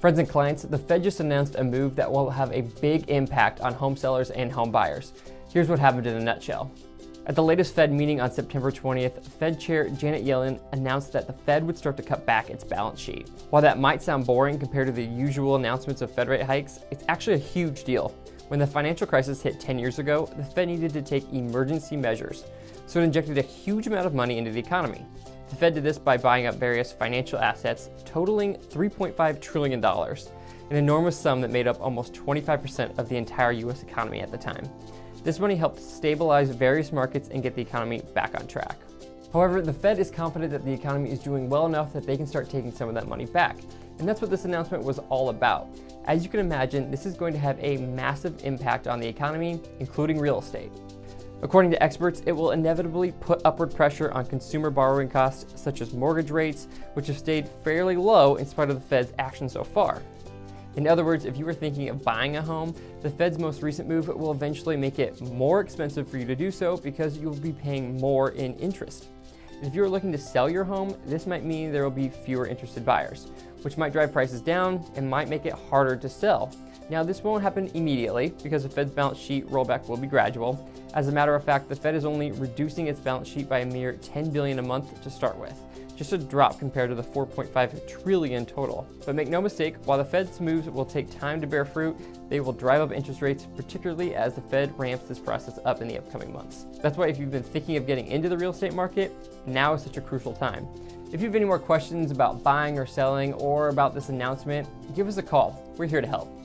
Friends and clients, the Fed just announced a move that will have a big impact on home sellers and home buyers. Here's what happened in a nutshell. At the latest Fed meeting on September 20th, Fed Chair Janet Yellen announced that the Fed would start to cut back its balance sheet. While that might sound boring compared to the usual announcements of Fed rate hikes, it's actually a huge deal. When the financial crisis hit 10 years ago, the Fed needed to take emergency measures, so it injected a huge amount of money into the economy. The Fed did this by buying up various financial assets totaling $3.5 trillion, an enormous sum that made up almost 25% of the entire US economy at the time. This money helped stabilize various markets and get the economy back on track. However, the Fed is confident that the economy is doing well enough that they can start taking some of that money back. And that's what this announcement was all about. As you can imagine, this is going to have a massive impact on the economy, including real estate. According to experts, it will inevitably put upward pressure on consumer borrowing costs such as mortgage rates, which have stayed fairly low in spite of the Fed's action so far. In other words, if you were thinking of buying a home, the Fed's most recent move will eventually make it more expensive for you to do so because you'll be paying more in interest. If you're looking to sell your home, this might mean there will be fewer interested buyers, which might drive prices down and might make it harder to sell. Now, this won't happen immediately because the Fed's balance sheet rollback will be gradual. As a matter of fact, the Fed is only reducing its balance sheet by a mere 10 billion a month to start with just a drop compared to the 4.5 trillion total. But make no mistake, while the Fed's moves will take time to bear fruit, they will drive up interest rates, particularly as the Fed ramps this process up in the upcoming months. That's why if you've been thinking of getting into the real estate market, now is such a crucial time. If you have any more questions about buying or selling or about this announcement, give us a call. We're here to help.